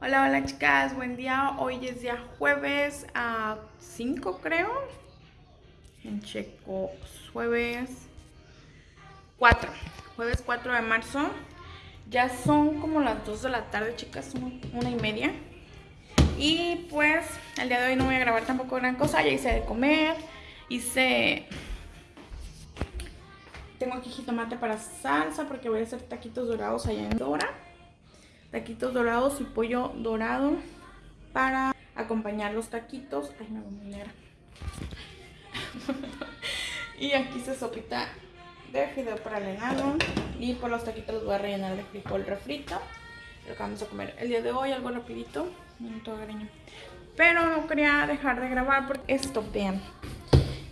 Hola, hola chicas, buen día. Hoy es día jueves a 5 creo. En checo, jueves 4. Jueves 4 de marzo. Ya son como las 2 de la tarde, chicas, una y media. Y pues el día de hoy no voy a grabar tampoco gran cosa. Ya hice de comer. Hice... Tengo aquí jitomate para salsa porque voy a hacer taquitos dorados allá en Dora. Taquitos dorados y pollo dorado para acompañar los taquitos. Ay, me voy a y aquí se sopita de fideo para el. Y por los taquitos los voy a rellenar de frijol refrito. Lo que vamos a comer el día de hoy, algo rapidito. Pero no quería dejar de grabar porque esto, vean.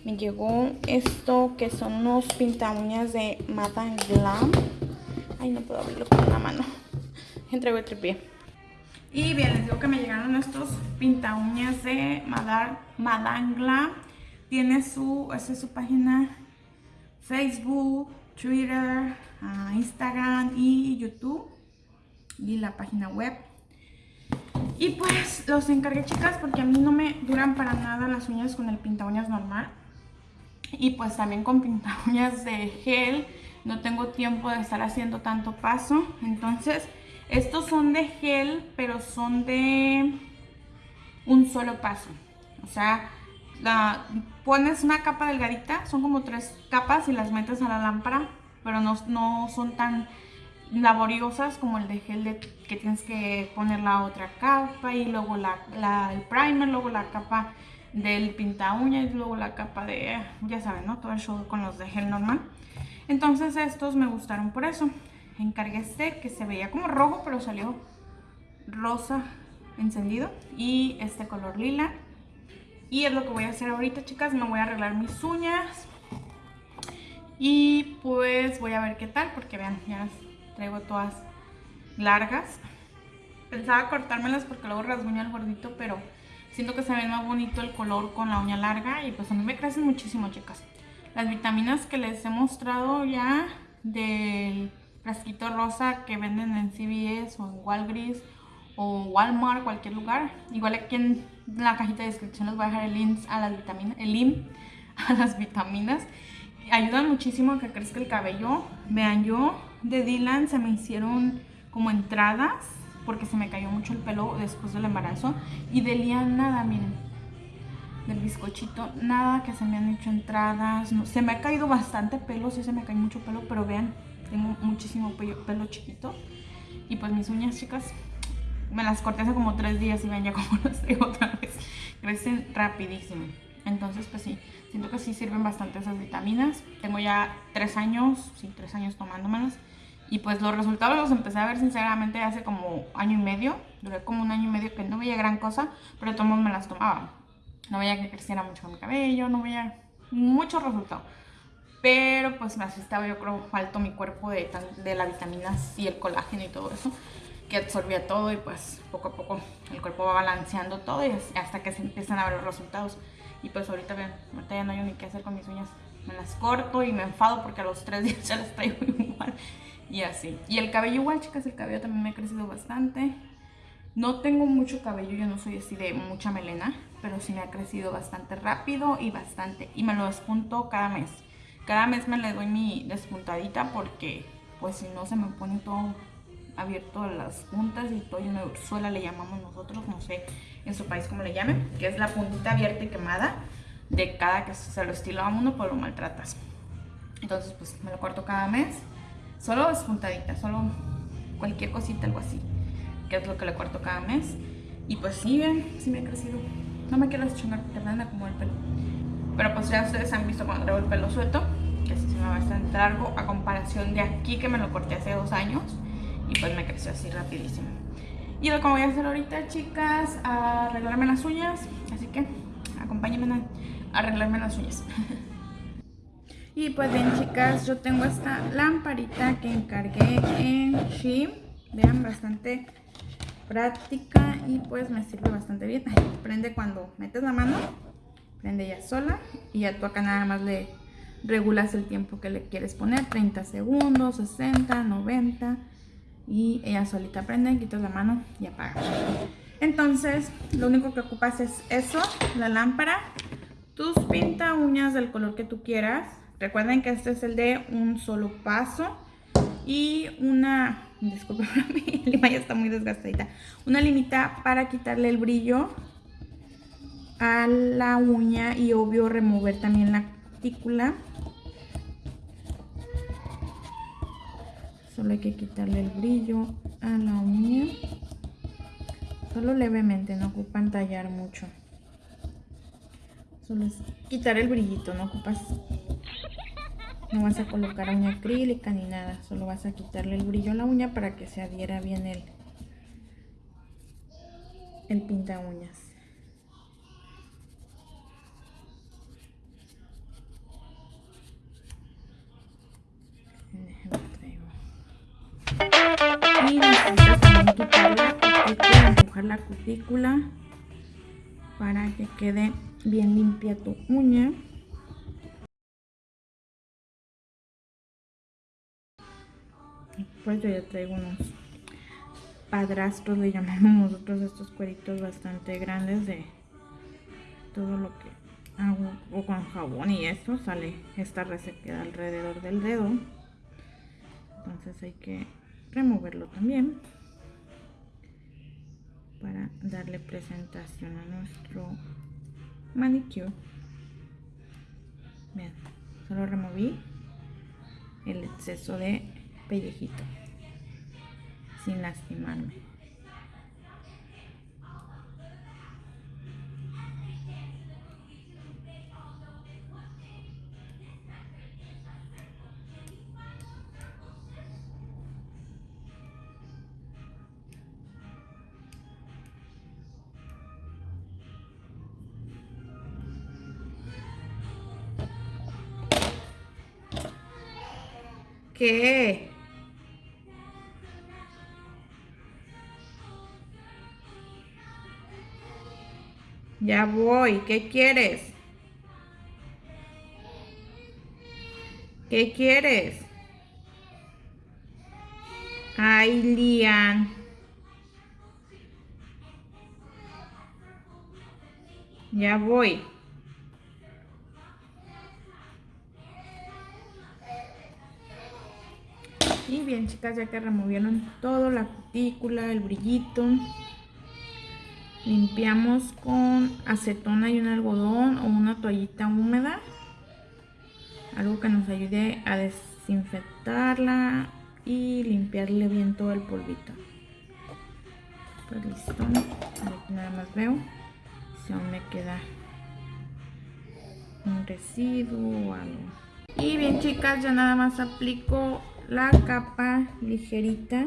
Me llegó esto que son unos pinta uñas de Madame Glam. Ay, no puedo abrirlo con la mano. Entrego el tripié. Y bien, les digo que me llegaron estos pinta uñas de Madame, Glam. Tiene su, esa es su página Facebook, Twitter, ah, Instagram y YouTube. Y la página web. Y pues los encargué chicas porque a mí no me duran para nada las uñas con el pinta uñas normal. Y pues también con pinta uñas de gel no tengo tiempo de estar haciendo tanto paso. Entonces estos son de gel pero son de un solo paso. O sea, pones una capa delgadita, son como tres capas y las metes a la lámpara. Pero no, no son tan laboriosas como el de gel de, que tienes que poner la otra capa y luego la, el primer, luego la capa del pinta uña y luego la capa de, ya saben, ¿no? Todo el show con los de gel normal. Entonces estos me gustaron por eso. Encargué este que se veía como rojo pero salió rosa encendido y este color lila. Y es lo que voy a hacer ahorita, chicas. Me voy a arreglar mis uñas. Y pues voy a ver qué tal porque vean, ya traigo todas largas. Pensaba cortármelas porque luego rasguño el gordito, pero siento que se ve más bonito el color con la uña larga y pues a mí me crecen muchísimo, chicas. Las vitaminas que les he mostrado ya del frasquito rosa que venden en CVS o en Walgreens o Walmart, cualquier lugar. Igual aquí en la cajita de descripción les voy a dejar el link a las vitaminas, el link a las vitaminas. Ayudan muchísimo a que crezca el cabello. Vean, yo de Dylan se me hicieron como entradas porque se me cayó mucho el pelo después del embarazo. Y de Lian nada, miren. Del bizcochito, nada que se me han hecho entradas, no, se me ha caído bastante pelo, sí se me cae mucho pelo, pero vean, tengo muchísimo pelo, pelo chiquito. Y pues mis uñas chicas me las corté hace como tres días y ven ya como las tengo otra vez, crecen rapidísimo, entonces pues sí, siento que sí sirven bastante esas vitaminas, tengo ya tres años, sí, tres años tomándomelas y pues los resultados los empecé a ver sinceramente hace como año y medio. Duré como un año y medio que no veía gran cosa, pero todos me las tomaba. No veía que creciera mucho mi cabello, no veía muchos resultados. Pero pues me asistaba yo creo falto mi cuerpo de, de la vitamina C, el colágeno y todo eso. Que absorbía todo y pues poco a poco el cuerpo va balanceando todo y hasta que se empiezan a ver los resultados. Y pues ahorita vean, ahorita ya no hay ni qué hacer con mis uñas. Me las corto y me enfado porque a los tres días ya las traigo igual y así. Y el cabello igual, chicas, el cabello también me ha crecido bastante. No tengo mucho cabello, yo no soy así de mucha melena, pero sí me ha crecido bastante rápido y bastante. Y me lo despunto cada mes. Cada mes me le doy mi despuntadita porque pues si no se me pone todo abierto las puntas y todo una ursuela le llamamos nosotros, no sé en su país cómo le llamen, que es la puntita abierta y quemada de cada que se lo estilo a uno, pues lo maltratas. Entonces pues me lo corto cada mes Solo despuntadita, solo cualquier cosita, algo así. Que es lo que le corto cada mes. Y pues sí, ven, sí me ha crecido. No me quiero deschongar porque me como el pelo. Pero pues ya ustedes han visto cuando traigo el pelo suelto. Que así se me va bastante largo a comparación de aquí que me lo corté hace dos años. Y pues me creció así rapidísimo. Y lo que voy a hacer ahorita, chicas, a arreglarme las uñas. Así que acompáñenme a arreglarme las uñas. Y pues bien chicas, yo tengo esta lamparita que encargué en Shein. Vean, bastante práctica y pues me sirve bastante bien. Prende cuando metes la mano prende ya sola y ya tú acá nada más le regulas el tiempo que le quieres poner, 30 segundos, 60, 90 y ella solita prende, quitas la mano y apaga. Entonces, lo único que ocupas es eso, la lámpara, tus pinta uñas del color que tú quieras. Recuerden que este es el de un solo paso y una, disculpen, mi lima ya está muy desgastadita, una limita para quitarle el brillo a la uña y obvio remover también la cutícula. Solo hay que quitarle el brillo a la uña. Solo levemente, no ocupan tallar mucho. Solo es quitar el brillito, no ocupas... No vas a colocar uña acrílica ni nada. Solo vas a quitarle el brillo a la uña para que se adhiera bien el, el pinta uñas. Y necesitas también quitarla empujar la cutícula para que quede bien limpia tu uña. Pues yo ya traigo unos padrastros, le llamamos nosotros estos cueritos bastante grandes de todo lo que hago o con jabón y esto sale esta resequedad alrededor del dedo entonces hay que removerlo también para darle presentación a nuestro manicure. Vean, solo removí el exceso de pellejito sin lastimarme Ya voy. ¿Qué quieres? ¿Qué quieres? Ay, Lian. Ya voy. Bien chicas, ya que removieron todo, la cutícula, el brillito, limpiamos con acetona y un algodón o una toallita húmeda. Algo que nos ayude a desinfectarla y limpiarle bien todo el polvito. Pues listo. Nada más veo si aún me queda un residuo o algo. Y bien chicas, ya nada más aplico la capa ligerita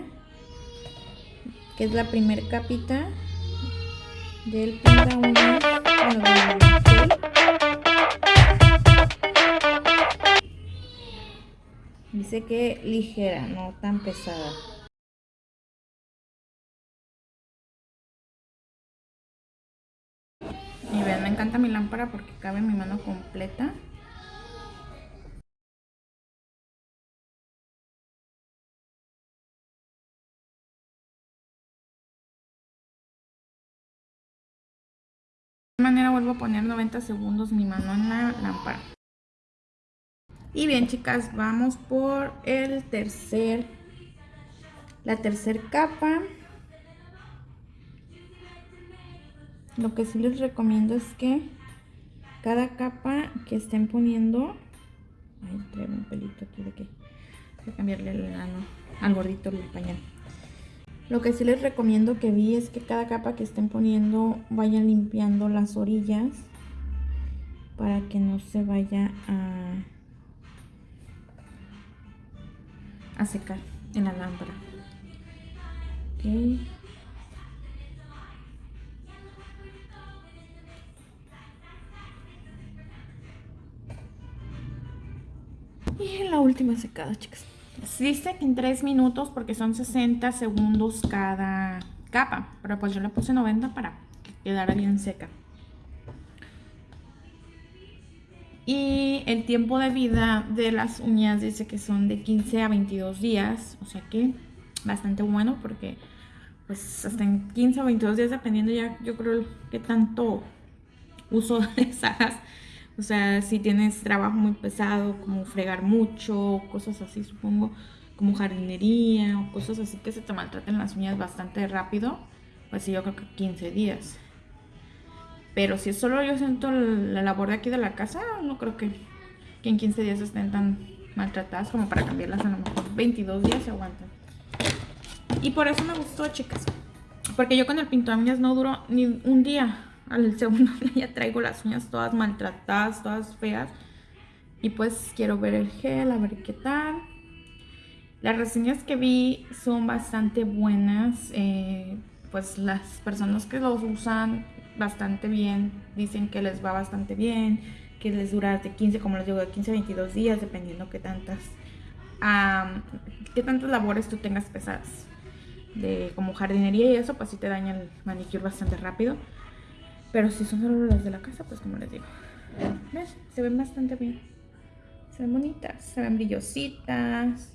que es la primer capita del pinta dice que ligera no tan pesada. Y ven me encanta mi lámpara porque cabe mi mano completa manera vuelvo a poner 90 segundos mi mano en la lámpara. Y bien chicas, vamos por el tercer, la tercer capa. Lo que sí les recomiendo es que cada capa que estén poniendo... Ay, traigo un pelito aquí de que... Voy a cambiarle el al gordito el pañal. Lo que sí les recomiendo que vi es que cada capa que estén poniendo vayan limpiando las orillas para que no se vaya a, secar en la lámpara. Okay. Y la última secada, chicas. Dice que en 3 minutos porque son 60 segundos cada capa. Pero pues yo le puse 90 para que quedara bien seca. Y el tiempo de vida de las uñas dice que son de 15 a 22 días, o sea que bastante bueno porque pues hasta en 15 o 22 días dependiendo ya yo creo que tanto uso les hagas. O sea, si tienes trabajo muy pesado, como fregar mucho, cosas así supongo, como jardinería o cosas así que se te maltraten las uñas bastante rápido, pues sí, yo creo que 15 días. Pero si solo yo siento la labor de aquí de la casa, no creo que, que en 15 días estén tan maltratadas como para cambiarlas a lo mejor 22 días se aguantan. Y por eso me gustó, chicas. Porque yo con el pinto uñas no duró ni un día. Al segundo día traigo las uñas todas maltratadas, todas feas. Y pues quiero ver el gel, a ver qué tal. Las reseñas que vi son bastante buenas. Eh, pues las personas que los usan bastante bien, dicen que les va bastante bien, que les dura de 15, como les digo, de 15 a 22 días, dependiendo que tantas, qué tantas labores tú tengas pesadas. De como jardinería y eso, pues sí te daña el manicure bastante rápido. Pero si son solo las de la casa, pues como les digo, ¿ves? Se ven bastante bien. Se ven bonitas, se ven brillositas.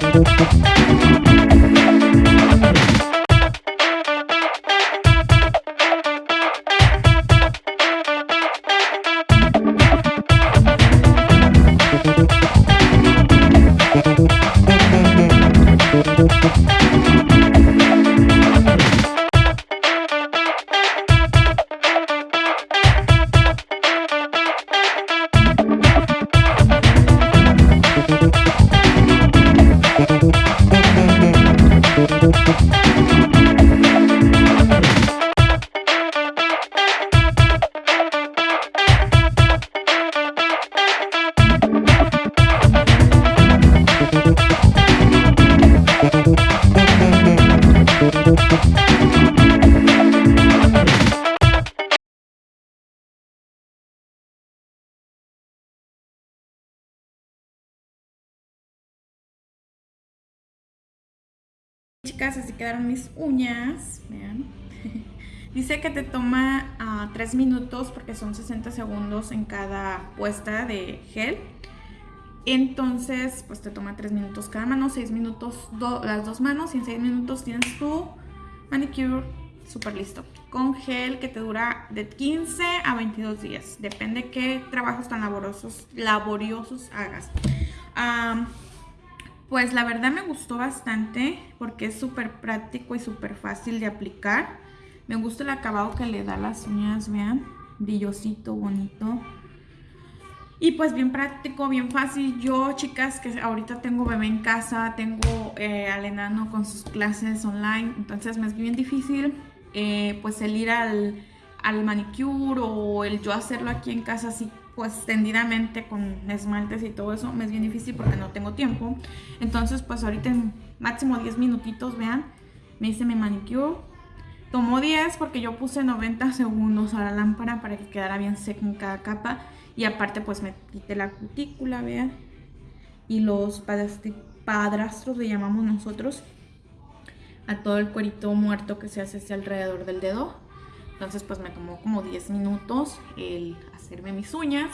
Thank you. Así quedaron mis uñas. Vean. Dice que te toma 3 ah, minutos porque son 60 segundos en cada puesta de gel. Entonces, pues te toma 3 minutos cada mano, 6 minutos las dos manos y en 6 minutos tienes tu manicure súper listo. Con gel que te dura de 15 a 22 días. Depende qué trabajos tan laboriosos, laboriosos hagas. Pues la verdad me gustó bastante porque es súper práctico y súper fácil de aplicar. Me gusta el acabado que le da las uñas, vean, brillosito, bonito. Y pues bien práctico, bien fácil. Yo, chicas, que ahorita tengo bebé en casa, tengo eh, al enano con sus clases online, entonces me es bien difícil eh, pues el ir al, al manicure o el yo hacerlo aquí en casa así pues tendidamente con esmaltes y todo eso me es bien difícil porque no tengo tiempo. Entonces pues ahorita en máximo 10 minutitos, vean, me hice mi manicure. Tomó 10 porque yo puse 90 segundos a la lámpara para que quedara bien seca en cada capa. Y aparte pues me quité la cutícula, vean. Y los padrastros le llamamos nosotros a todo el cuerito muerto que se hace hacia alrededor del dedo. Entonces pues me tomó como 10 minutos el hacerme mis uñas.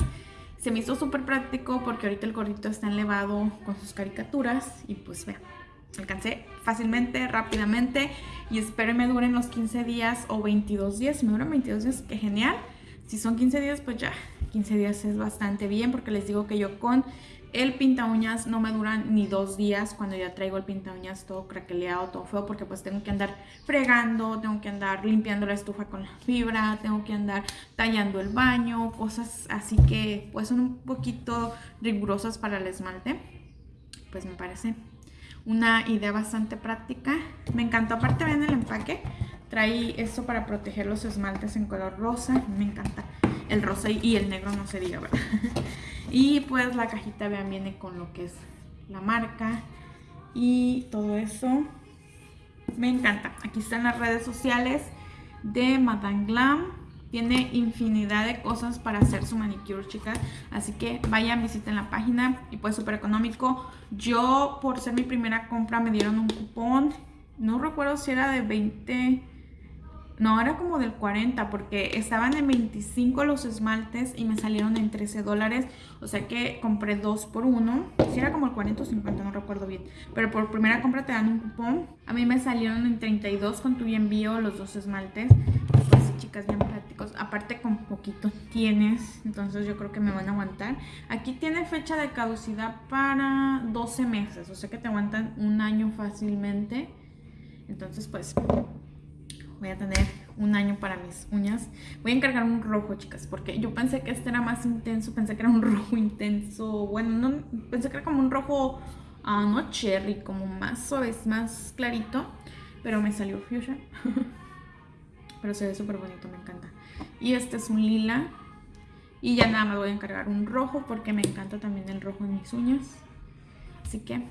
Se me hizo súper práctico porque ahorita el gordito está elevado con sus caricaturas y pues vean, alcancé fácilmente, rápidamente y espero me duren los 15 días o 22 días. Me duran 22 días, qué genial. Si son 15 días, pues ya, 15 días es bastante bien porque les digo que yo con El pinta uñas no me dura ni dos días cuando ya traigo el pinta uñas todo craqueleado, todo feo, porque pues tengo que andar fregando, tengo que andar limpiando la estufa con la fibra, tengo que andar tallando el baño, cosas así que pues son un poquito rigurosas para el esmalte. Pues me parece una idea bastante práctica. Me encantó, aparte ven el empaque, trae esto para proteger los esmaltes en color rosa, me encanta el rosa y el negro no se diga, ¿verdad? y pues la cajita, vean, viene con lo que es la marca y todo eso. Me encanta. Aquí están las redes sociales de Madame Glam. Tiene infinidad de cosas para hacer su manicure, chicas. Así que vayan, visiten la página y pues súper económico. Yo, por ser mi primera compra, me dieron un cupón. No recuerdo si era de 20 no, era como del 40 porque estaban en 25 los esmaltes y me salieron en 13 dólares. O sea que compré dos por uno. Si era como el 40 o 50, no recuerdo bien. Pero por primera compra te dan un cupón. A mí me salieron en 32 con tu envío los dos esmaltes. Pues chicas, bien prácticos. Aparte con poquito tienes, entonces yo creo que me van a aguantar. Aquí tiene fecha de caducidad para 12 meses. O sea que te aguantan un año fácilmente. Entonces pues voy a tener un año para mis uñas. Voy a encargar un rojo, chicas, porque yo pensé que este era más intenso, pensé que era un rojo intenso, bueno, no, pensé que era como un rojo, uh, no cherry, como más suave, más clarito, pero me salió fuchsia. pero se ve súper bonito, me encanta. Y este es un lila. Y ya nada más voy a encargar un rojo porque me encanta también el rojo en mis uñas. Así que,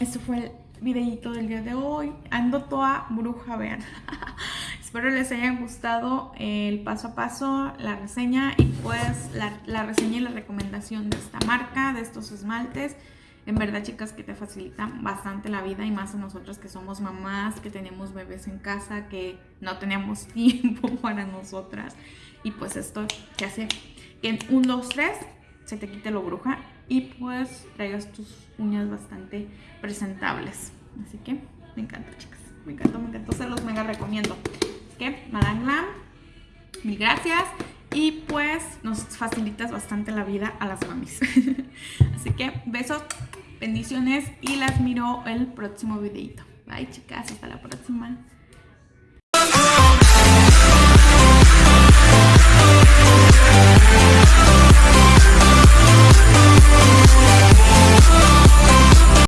este fue el videito del día de hoy. Ando toda bruja, vean. Espero les haya gustado el paso a paso, la reseña y pues la, reseña y la recomendación de esta marca, de estos esmaltes. En verdad, chicas, que te facilitan bastante la vida y más a nosotras que somos mamás, que tenemos bebés en casa, que no tenemos tiempo para nosotras. Y pues esto que hace que en un, dos, tres se te quite lo bruja y pues traigas tus uñas bastante presentables. Así que me encanta, chicas. Me encantó, me encantó. Se los mega recomiendo. Que, Madame Glam, mil gracias. Y pues nos facilitas bastante la vida a las mamis. Así que besos, bendiciones y las miro el próximo videito. Bye chicas, hasta la próxima.